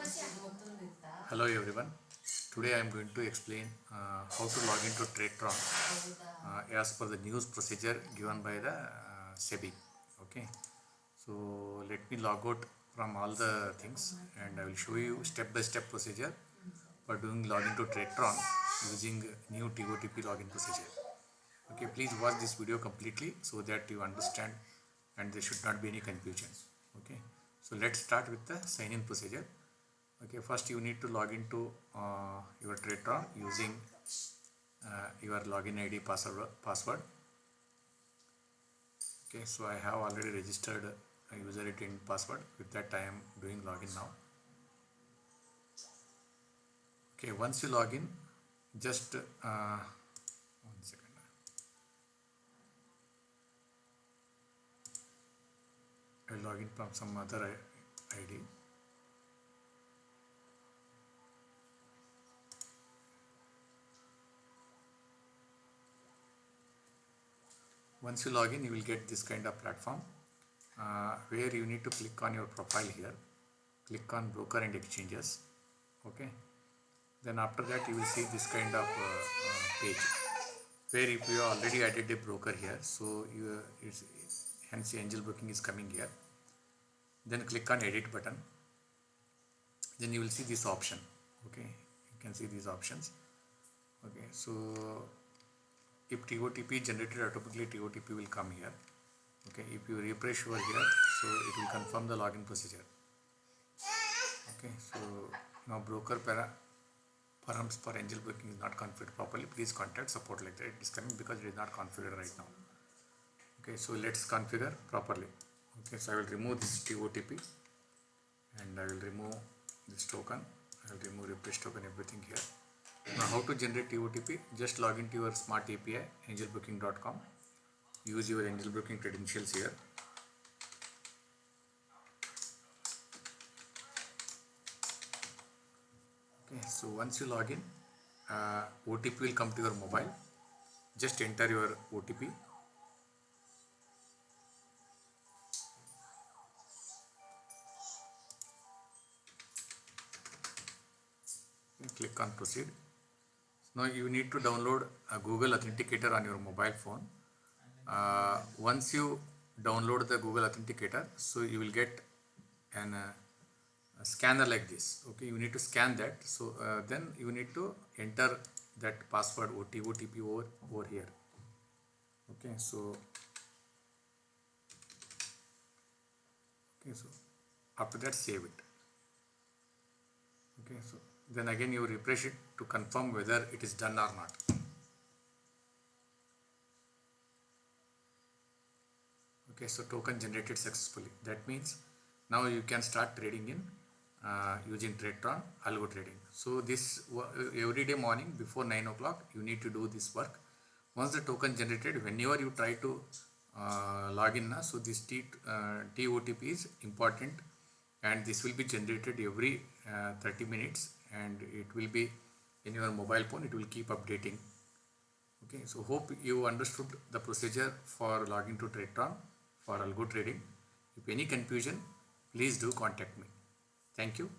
Hello everyone. Today I am going to explain uh, how to log into TradeTron uh, as per the news procedure given by the uh, SEBI. Okay. So let me log out from all the things and I will show you step by step procedure for doing login to TradeTron using new TOTP login procedure. Okay, please watch this video completely so that you understand and there should not be any confusion. Okay, so let's start with the sign in procedure. Okay, first you need to log into uh, your TradeTron using uh, your login ID password. password. Okay, so I have already registered a user ID and password. With that, I am doing login now. Okay, once you log in, just uh, one second. I log in from some other ID. Once you log in, you will get this kind of platform uh, where you need to click on your profile here. Click on broker and exchanges. Okay. Then after that, you will see this kind of uh, uh, page where if you already added a broker here, so you it's, hence Angel Broking is coming here. Then click on edit button. Then you will see this option. Okay, you can see these options. Okay, so if TOTP generated automatically TOTP will come here. Okay, if you refresh over here, so it will confirm the login procedure. Okay, so now broker para perhaps for Angel Broking is not configured properly. Please contact support like that. It is coming because it is not configured right now. Okay, so let's configure properly. Okay, so I will remove this TOTP and I will remove this token. I will remove refresh token, everything here. Now, how to generate TOTP? Just log into your smart API, angelbroking.com. Use your angelbroking credentials here. Okay, so once you log in, uh, OTP will come to your mobile. Just enter your OTP. Click on proceed. Now you need to download a Google Authenticator on your mobile phone. Uh, once you download the Google Authenticator, so you will get an uh, a scanner like this. Okay, you need to scan that. So uh, then you need to enter that password OT, OTP over over here. Okay, so okay, so after that save it. Okay, so then again you refresh it to confirm whether it is done or not. Okay, so token generated successfully. That means now you can start trading in uh, using TradeTron algo trading. So this every day morning before 9 o'clock you need to do this work. Once the token generated, whenever you try to uh, log in, so this T, uh, TOTP is important and this will be generated every uh, 30 minutes and it will be in your mobile phone it will keep updating. Okay so hope you understood the procedure for logging to TradeTron for algo trading. If any confusion please do contact me. Thank you